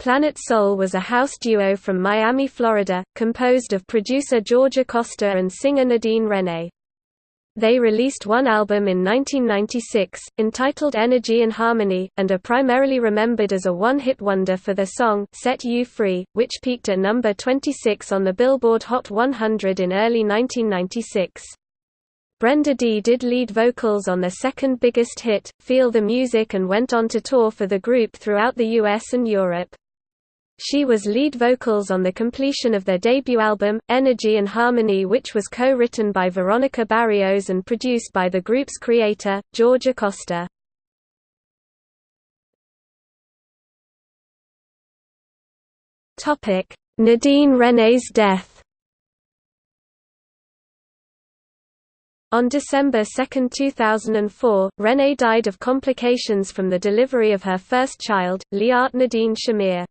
Planet Soul was a house duo from Miami, Florida, composed of producer George Acosta and singer Nadine Rene. They released one album in 1996, entitled Energy and Harmony, and are primarily remembered as a one-hit wonder for their song Set You Free, which peaked at number 26 on the Billboard Hot 100 in early 1996. Brenda Dee did lead vocals on their second biggest hit, Feel the Music and went on to tour for the group throughout the US and Europe. She was lead vocals on the completion of their debut album, Energy and Harmony which was co-written by Veronica Barrios and produced by the group's creator, George Acosta. Nadine Rene's death On December 2, 2004, Rene died of complications from the delivery of her first child, Liat Nadine Shamir.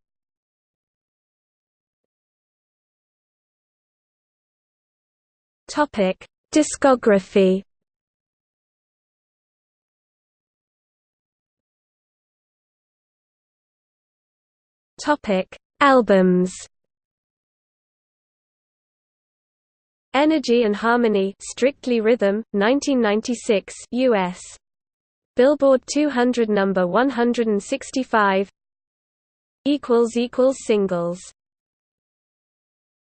Topic: Discography. Topic: Albums. Energy and Harmony, Strictly Rhythm, 1996, US. Billboard 200 number 165. Equals equals singles